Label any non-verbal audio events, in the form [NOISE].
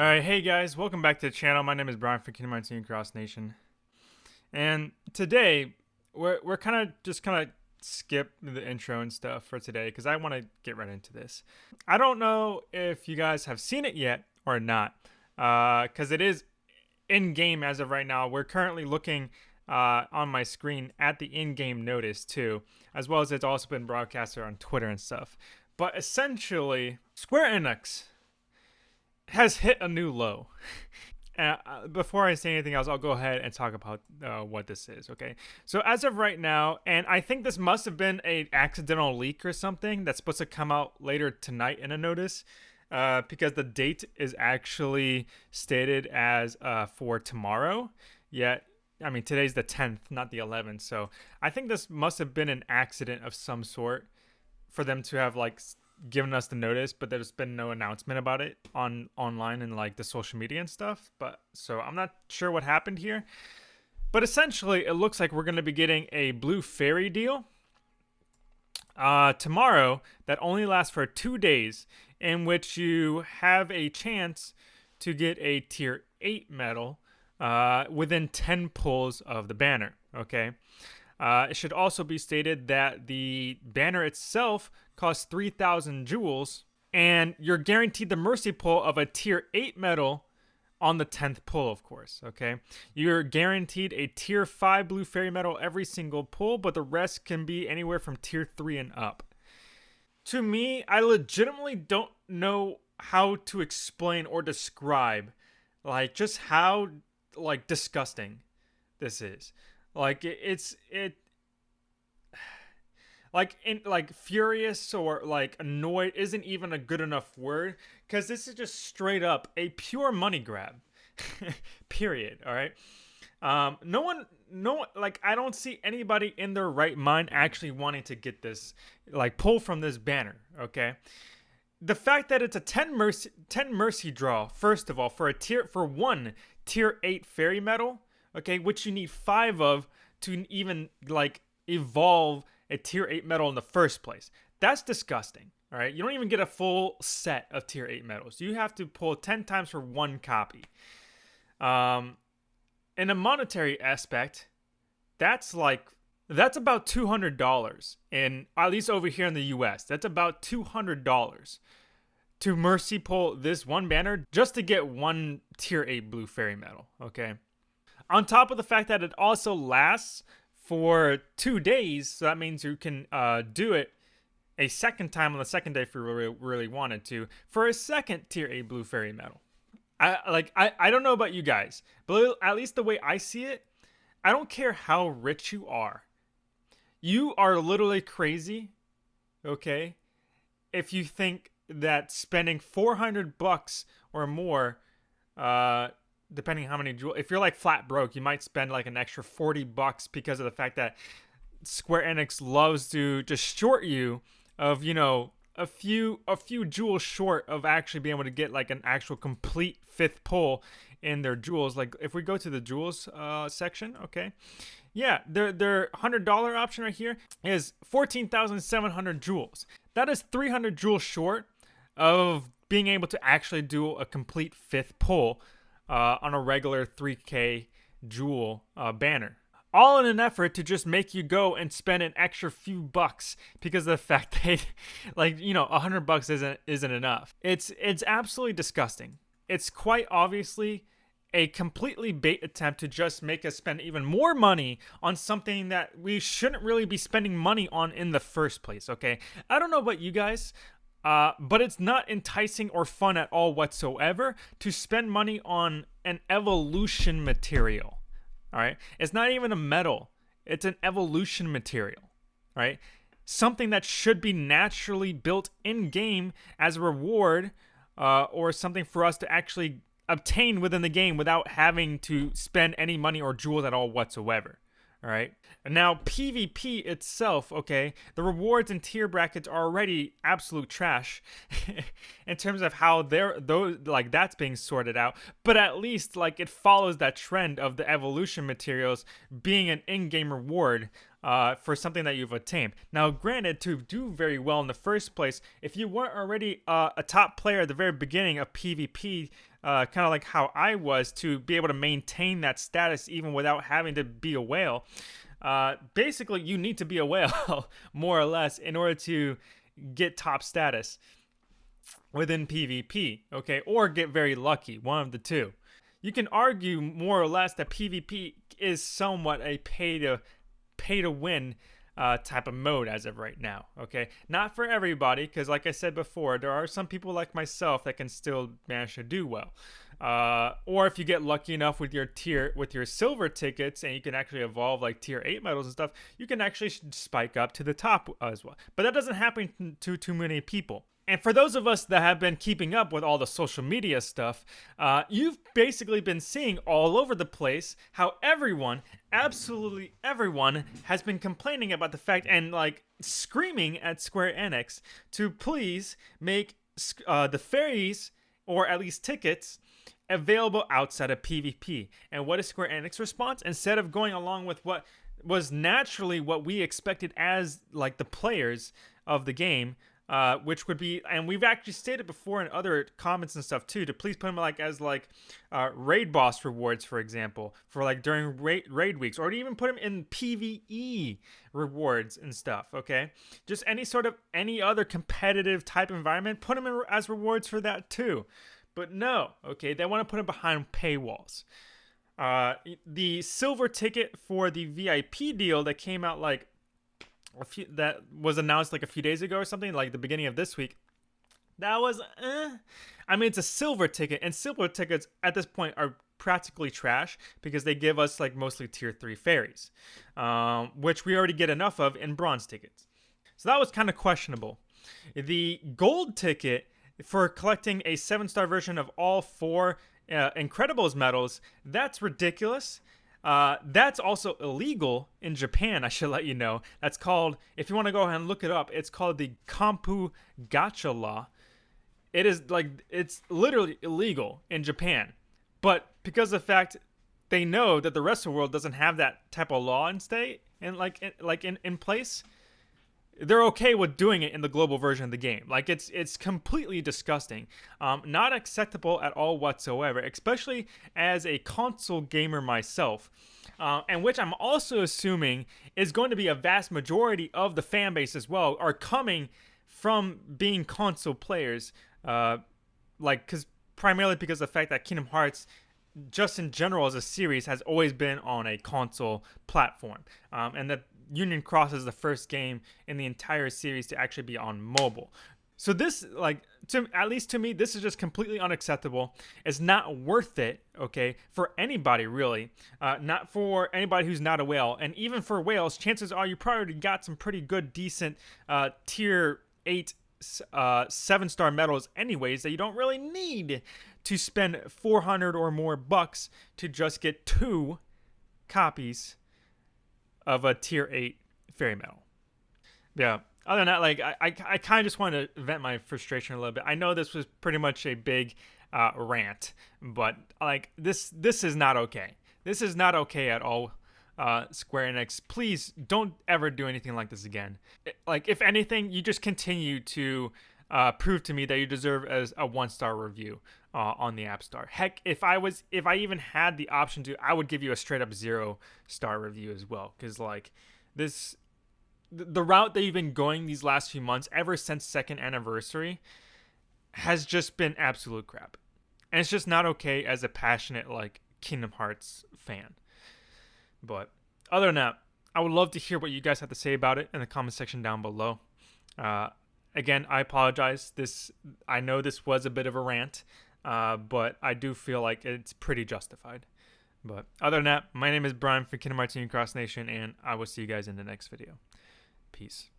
Alright, hey guys, welcome back to the channel. My name is Brian from Kingdom Hearts Union Cross Nation. And today, we're, we're kind of just kind of skip the intro and stuff for today because I want to get right into this. I don't know if you guys have seen it yet or not because uh, it is in-game as of right now. We're currently looking uh, on my screen at the in-game notice too, as well as it's also been broadcasted on Twitter and stuff. But essentially, Square Enix has hit a new low. [LAUGHS] Uh, before I say anything else, I'll go ahead and talk about uh, what this is. Okay, so as of right now, and I think this must have been a accidental leak or something that's supposed to come out later tonight in a notice, uh, because the date is actually stated as uh, for tomorrow. Yet, I mean, today's the 10th, not the 11th. So I think this must have been an accident of some sort for them to have like given us the notice, but there's been no announcement about it on online and like the social media and stuff. But so I'm not sure what happened here. But essentially, it looks like we're going to be getting a Blue Fairy deal uh, tomorrow that only lasts for two days, in which you have a chance to get a tier 8 medal uh, within 10 pulls of the banner. Okay. Uh, it should also be stated that the banner itself costs 3,000 jewels, and you're guaranteed the mercy pull of a tier 8 medal on the 10th pull, of course, okay? You're guaranteed a tier 5 blue fairy medal every single pull, but the rest can be anywhere from tier 3 and up. To me, I legitimately don't know how to explain or describe like just how like disgusting this is. Like it, it's it [SIGHS] like in like furious or like annoyed isn't even a good enough word because this is just straight up a pure money grab [LAUGHS] period all right? Um no one no like i don't see anybody in their right mind actually wanting to get this like pull from this banner okay? The fact that it's a 10 mercy 10 mercy draw first of all for a tier for one tier 8 fairy medal okay which you need 5 of to even like evolve a tier 8 medal in the first place. That's disgusting. All right, you don't even get a full set of tier 8 medals. You have to pull 10 times for one copy. Um, in a monetary aspect, that's like that's about $200 in at least over here in the US. That's about $200 to mercy pull this one banner just to get one tier 8 blue fairy medal, okay? On top of the fact that it also lasts for two days. So that means you can uh, do it a second time on the second day if you really, really wanted to for a second tier A blue fairy medal. I like I, I don't know about you guys, but at least the way I see it, I don't care how rich you are. You are literally crazy, okay? If you think that spending 400 bucks or more uh, depending how many jewels. If you're like flat broke, you might spend like an extra 40 bucks because of the fact that Square Enix loves to just short you of, you know, a few a few jewels short of actually being able to get like an actual complete fifth pull in their jewels. Like if we go to the jewels uh, section, okay, yeah, their their hundred dollar option right here is fourteen thousand seven hundred jewels. That is three hundred jewels short of being able to actually do a complete fifth pull uh, on a regular 3K Jewel uh, banner. All in an effort to just make you go and spend an extra few bucks because of the [LAUGHS] fact that, like, you know, a hundred bucks isn't isn't enough. It's it's absolutely disgusting. It's quite obviously a completely bait attempt to just make us spend even more money on something that we shouldn't really be spending money on in the first place, okay? I don't know about you guys. Uh, but it's not enticing or fun at all whatsoever to spend money on an evolution material. All right. It's not even a metal, it's an evolution material. Right. Something that should be naturally built in game as a reward uh, or something for us to actually obtain within the game without having to spend any money or jewels at all whatsoever. All right. Now PvP itself, okay, the rewards and tier brackets are already absolute trash [LAUGHS] in terms of how they're those like that's being sorted out. But at least like it follows that trend of the evolution materials being an in-game reward uh, for something that you've attained. Now, granted, to do very well in the first place, if you weren't already uh, a top player at the very beginning of PvP, uh, kind of like how I was to be able to maintain that status even without having to be a whale. Uh, basically, you need to be a whale, [LAUGHS] more or less, in order to get top status within PvP, okay? Or get very lucky, one of the two. You can argue more or less that PvP is somewhat a pay to pay to win uh, type of mode as of right now. Okay, not for everybody, because like I said before, there are some people like myself that can still manage to do well. Uh, or if you get lucky enough with your tier with your silver tickets and you can actually evolve like tier 8 medals and stuff you can actually spike up to the top as well but that doesn't happen to too many people and for those of us that have been keeping up with all the social media stuff, uh, you've basically been seeing all over the place how everyone, absolutely everyone, has been complaining about the fact and like screaming at Square Enix to please make uh, the fairies, or at least tickets, available outside of PvP. And what is Square Enix response? Instead of going along with what was naturally what we expected as like the players of the game, uh, which would be, and we've actually stated before in other comments and stuff too, to please put them like as like uh, raid boss rewards, for example, for like during raid, raid weeks, or even put them in PVE rewards and stuff. Okay, just any sort of any other competitive type environment, put them in as rewards for that too. But no, okay, they want to put them behind paywalls. Uh, the silver ticket for the VIP deal that came out like a few that was announced like a few days ago or something, like the beginning of this week. That was, eh. I mean, it's a silver ticket, and silver tickets at this point are practically trash because they give us like mostly tier three fairies, um, which we already get enough of in bronze tickets. So that was kind of questionable. The gold ticket for collecting a seven star version of all four uh, Incredibles medals, that's ridiculous. Uh, that's also illegal in Japan, I should let you know. That's called, if you want to go ahead and look it up, it's called the Kompu Gacha law. It is like, it's literally illegal in Japan. But because of the fact they know that the rest of the world doesn't have that type of law in state and like like in, in place, they're okay with doing it in the global version of the game. Like it's it's completely disgusting, um, not acceptable at all whatsoever. Especially as a console gamer myself, uh, and which I'm also assuming is going to be a vast majority of the fan base as well are coming from being console players. Uh, like because primarily because of the fact that Kingdom Hearts just in general as a series has always been on a console platform um, and that Union Cross is the first game in the entire series to actually be on mobile. So this, like, to at least to me, this is just completely unacceptable. It's not worth it, okay, for anybody really. Uh, not for anybody who's not a whale, and even for whales, chances are you probably got some pretty good, decent uh, tier eight, uh, seven star medals, anyways, that you don't really need to spend 400 or more bucks to just get two copies of a tier 8 fairy medal. Yeah. Other than that, like I, I, I kind of just want to vent my frustration a little bit. I know this was pretty much a big uh, rant, but like this this is not okay. This is not okay at all. Uh, Square Enix, please don't ever do anything like this again. like if anything, you just continue to uh, prove to me that you deserve as a one star review uh, on the App Store. Heck, if I was, if I even had the option to, I would give you a straight up zero star review as well. Because like this, the route that you've been going these last few months, ever since second anniversary, has just been absolute crap, and it's just not okay as a passionate like Kingdom Hearts fan. But other than that, I would love to hear what you guys have to say about it in the comment section down below. Uh, again, I apologize. This I know this was a bit of a rant. Uh, but I do feel like it's pretty justified. But other than that, my name is Brian from Kingdom Hearts Union Cross Nation, and I will see you guys in the next video. Peace.